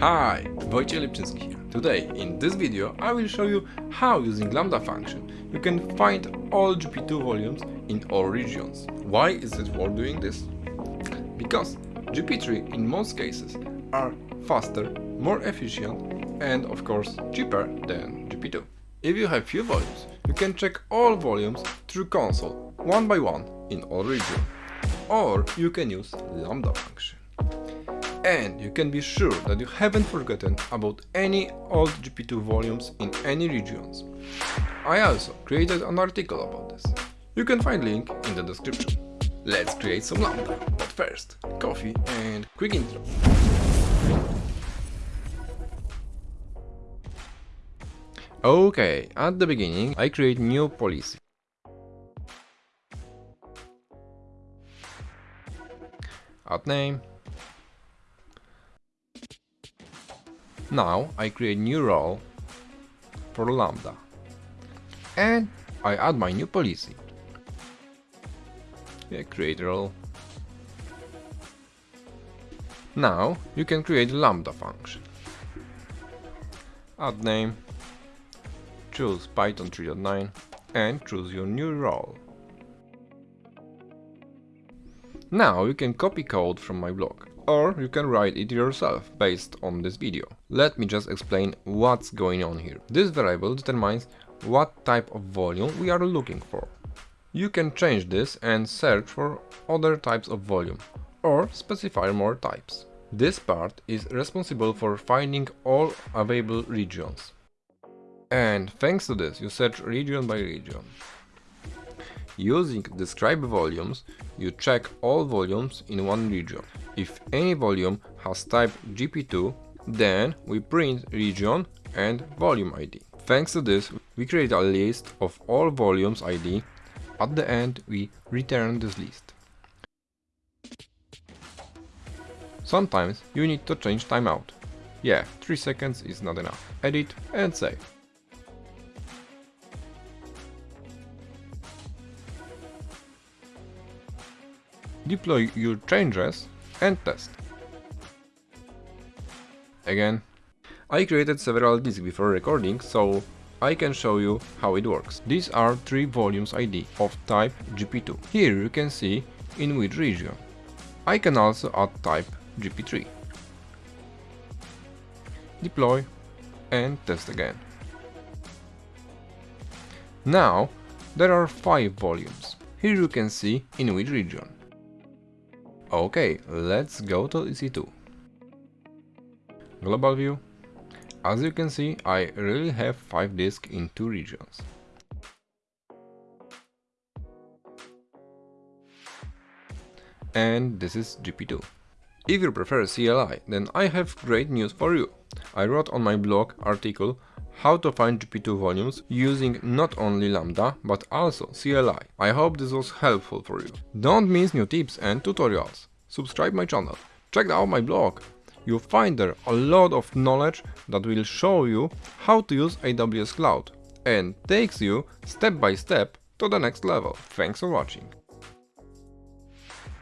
Hi, Wojciech Lipczyński here. Today, in this video, I will show you how using Lambda function you can find all GP2 volumes in all regions. Why is it worth doing this? Because GP3 in most cases are faster, more efficient and of course cheaper than GP2. If you have few volumes, you can check all volumes through console, one by one in all regions. Or you can use Lambda function and you can be sure that you haven't forgotten about any old GP2 volumes in any regions. I also created an article about this. You can find link in the description. Let's create some Lambda, but first, coffee and quick intro. Okay, at the beginning I create new policy. Add name, Now I create new role for Lambda and I add my new policy. Yeah, create role. Now you can create Lambda function. Add name, choose Python 3.9 and choose your new role. Now you can copy code from my blog or you can write it yourself based on this video. Let me just explain what's going on here. This variable determines what type of volume we are looking for. You can change this and search for other types of volume or specify more types. This part is responsible for finding all available regions. And thanks to this you search region by region. Using describe volumes, you check all volumes in one region. If any volume has type GP2, then we print region and volume ID. Thanks to this, we create a list of all volumes ID. At the end, we return this list. Sometimes you need to change timeout. Yeah, 3 seconds is not enough. Edit and save. Deploy your changes and test. Again, I created several disks before recording, so I can show you how it works. These are three volumes ID of type GP2. Here you can see in which region. I can also add type GP3. Deploy and test again. Now there are 5 volumes. Here you can see in which region. Okay, let's go to EC2. Global view. As you can see, I really have 5 disks in 2 regions. And this is GP2. If you prefer CLI, then I have great news for you. I wrote on my blog article how to find GP2 volumes using not only Lambda but also CLI. I hope this was helpful for you. Don't miss new tips and tutorials. Subscribe my channel. Check out my blog. You'll find there a lot of knowledge that will show you how to use AWS Cloud and takes you step by step to the next level. Thanks for watching.